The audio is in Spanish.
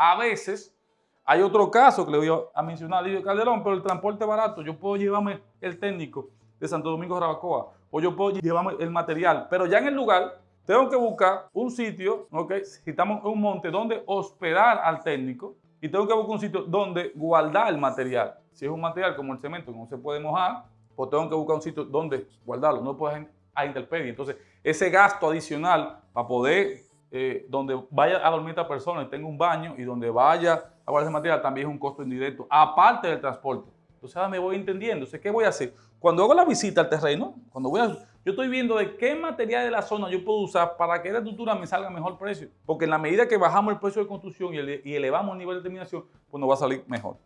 A veces hay otro caso que le voy a mencionar, Lidio Calderón, pero el transporte barato, yo puedo llevarme el técnico de Santo Domingo de Rabacoa o yo puedo llevarme el material, pero ya en el lugar tengo que buscar un sitio, ¿ok? Si estamos en un monte, donde hospedar al técnico y tengo que buscar un sitio donde guardar el material. Si es un material como el cemento que no se puede mojar, pues tengo que buscar un sitio donde guardarlo, no puedo a intemperie. Entonces, ese gasto adicional para poder, eh, donde vaya a dormir esta persona y tenga un baño y donde vaya a guardar material, también es un costo indirecto, aparte del transporte. Entonces, ahora me voy entendiendo. Entonces, ¿qué voy a hacer? Cuando hago la visita al terreno, cuando voy a, yo estoy viendo de qué material de la zona yo puedo usar para que la estructura me salga mejor precio. Porque en la medida que bajamos el precio de construcción y, elevamos el nivel de terminación, pues nos va a salir mejor.